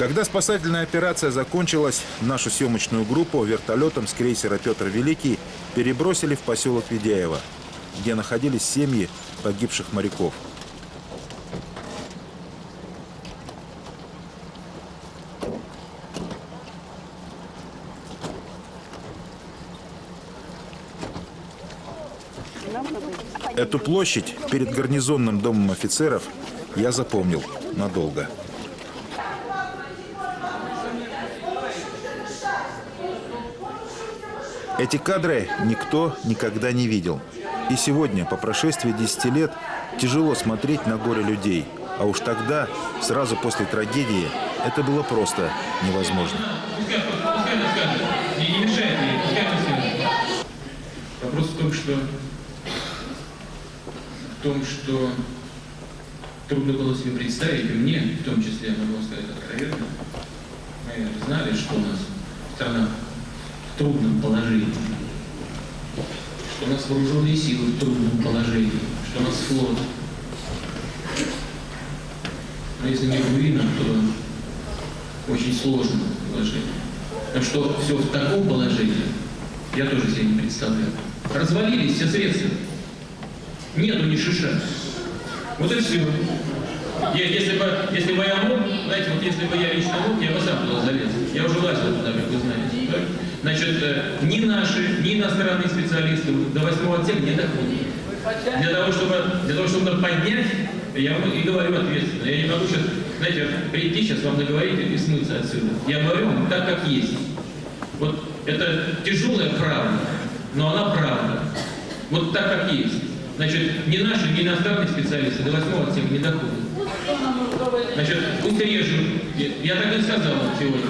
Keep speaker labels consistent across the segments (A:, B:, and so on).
A: Когда спасательная операция закончилась, нашу съемочную группу вертолетом с крейсера «Петр Великий» перебросили в поселок Ведяево, где находились семьи погибших моряков. Эту площадь перед гарнизонным домом офицеров я запомнил надолго. Эти кадры никто никогда не видел. И сегодня, по прошествии 10 лет, тяжело смотреть на горе людей. А уж тогда, сразу после трагедии, это было просто невозможно.
B: Вопрос в том, что в том, что трудно было себе представить, и мне в том числе, могу вам сказать откровенно, мы знали, что у нас страна трудном положении, что у нас вооруженные силы в трудном положении, что у нас флот. Но если не воина, то очень сложное положение. Так что все в таком положении, я тоже себе не представляю. Развалились все средства. Нету ни шиша. Вот и все. Я, если, бы, если бы я мог, знаете, вот если бы я лично мог, я бы сам туда залез. Я уже лазил туда, как вы знаете. Так? Значит, э, ни наши, ни иностранные специалисты до восьмого отсека не доходят. Для того, чтобы, для того, чтобы поднять, я и говорю ответственно. Я не могу сейчас, знаете, прийти сейчас вам наговорить и смыться отсюда. Я говорю вам так, как есть. Вот это тяжелая правда, но она правда. Вот так, как есть. Значит, ни наши, ни иностранные специалисты до восьмого отсека не доходят. Значит, пусть режем. Я так и сказал сегодня.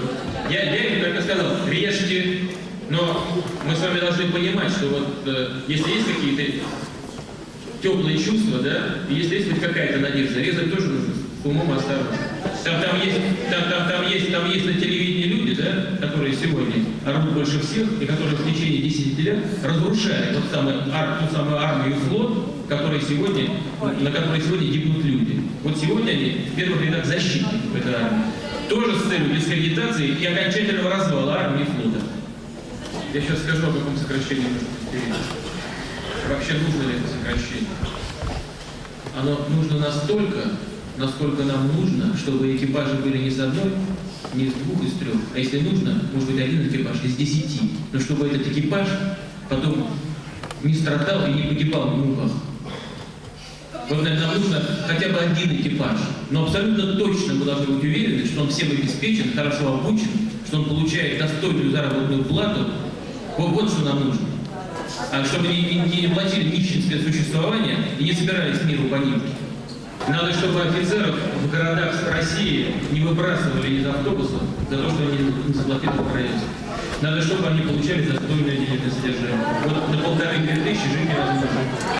B: Я, я им и сказал, режьте, но мы с вами должны понимать, что вот э, если есть какие-то теплые чувства, да, и если есть хоть какая-то надежда, резать тоже нужно с умом осторожно. Там, там, есть, там, там, там, есть, там есть на телевидении люди, да, которые сегодня орут больше всех, и которые в течение 10 лет разрушают тот самый, ар, ту самую армию флот, который сегодня, на которой сегодня гибнут люди. Вот сегодня они в первых рядах защитников этой армии. Тоже с целью дискредитации и окончательного развала армии флота. Я сейчас скажу, о каком сокращении. Вообще нужно ли это сокращение? Оно нужно настолько, насколько нам нужно, чтобы экипажи были не с одной, не с двух, из трех, а если нужно, может быть один экипаж из десяти, но чтобы этот экипаж потом не страдал и не погибал в муках. Вот нам нужно хотя бы один экипаж, но абсолютно точно мы должны быть уверены, что он всем обеспечен, хорошо обучен, что он получает достойную заработную плату. Вот, вот что нам нужно. А чтобы не, не, не платили нищенское существование и не собирались миру по ним. Надо, чтобы офицеров в городах России не выбрасывали из автобусов за то, что они не заплатили проезд. Надо, чтобы они получали достойное денежное содержание. Вот на полторы-две тысячи жить невозможно.